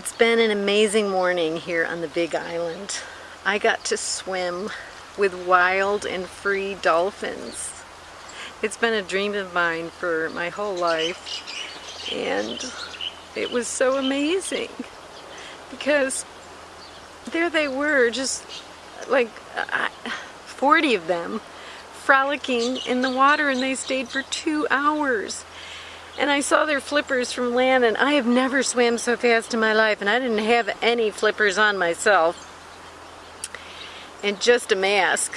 It's been an amazing morning here on the Big Island. I got to swim with wild and free dolphins. It's been a dream of mine for my whole life and it was so amazing because there they were just like uh, 40 of them frolicking in the water and they stayed for two hours and I saw their flippers from land and I have never swam so fast in my life and I didn't have any flippers on myself. And just a mask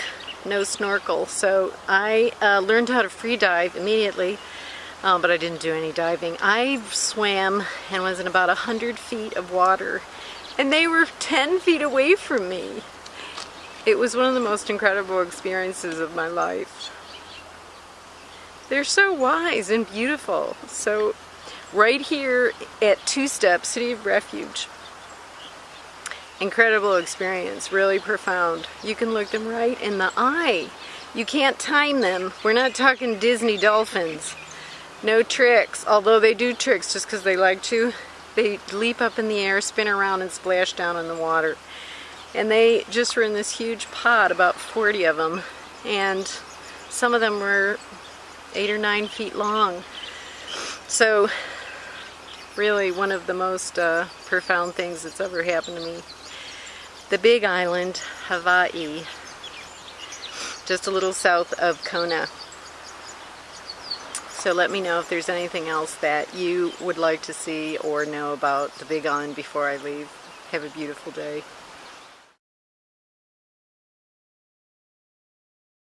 no snorkel. So I uh, learned how to free dive immediately um, but I didn't do any diving. I swam and was in about a hundred feet of water and they were 10 feet away from me. It was one of the most incredible experiences of my life they're so wise and beautiful. So right here at Two Steps, City of Refuge, incredible experience, really profound. You can look them right in the eye. You can't time them. We're not talking Disney dolphins. No tricks, although they do tricks just because they like to. They leap up in the air, spin around, and splash down in the water. And they just were in this huge pod, about 40 of them. And some of them were eight or nine feet long. So really one of the most uh, profound things that's ever happened to me. The big island, Hawaii, just a little south of Kona. So let me know if there's anything else that you would like to see or know about the Big Island before I leave. Have a beautiful day.